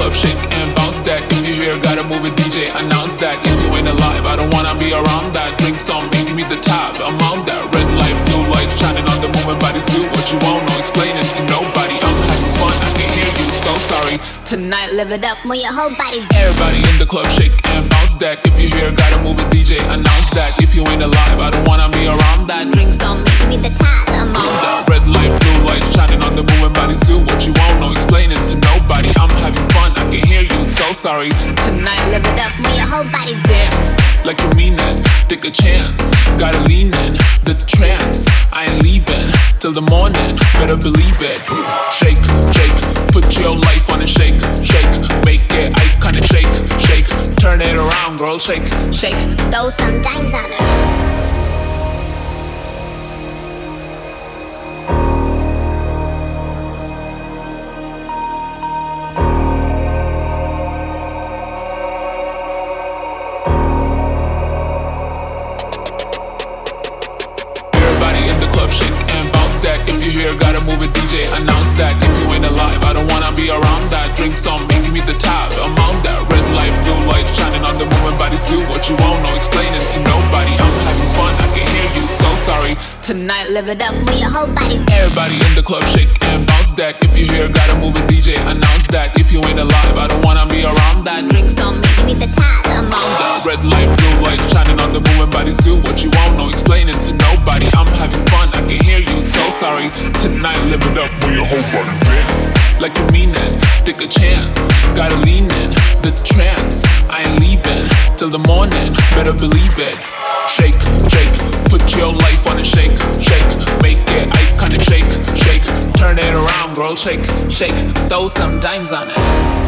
club, shake and bounce that. If you hear, gotta move it, DJ, announce that. If you ain't alive, I don't wanna be around that. Drink some, give me the tab, I'm on that. Red light, blue light, shining on the moving bodies. Do what you want, no explaining to nobody. I'm having fun, I can hear you, so sorry. Tonight, live it up, move your whole body. Everybody in the club, shake and bounce that. If you hear, gotta move it, DJ, announce that. If you ain't alive, I don't wanna be around that. Drink some, give me the tab, sorry. Tonight, live it up, move your whole body. Dance like you mean it, take a chance. Gotta lean in the trance. I ain't leaving till the morning, better believe it. Shake, shake, put your life on a shake, shake, make it iconic. Shake, shake, turn it around, girl. Shake, Shake, throw some dimes on it. DJ, announce that. If you ain't alive, I don't wanna be around that. Drink some, give me the tab, I'm on that. Red light, blue light, shining on the moving bodies. Do what you want, no explaining to nobody. I'm having fun, I can hear you, so sorry. Tonight, live it up, with your whole body. Everybody in the club, shake and bounce that. If you hear, gotta move it, DJ, announce that. If you ain't alive, I don't wanna be around that. Drink some, give me the tab, I'm on that. Red light, blue light, shining on the moving bodies. Do what you want, no explaining to nobody. I'm having fun, I sorry. Tonight, live it up with your whole body. Dance like you mean it, take a chance. Gotta lean in the trance. I ain't leaving till the morning, better believe it. Shake, shake, put your life on a shake, shake, make it iconic. Shake, shake, turn it around, girl. Shake, shake, throw some dimes on it.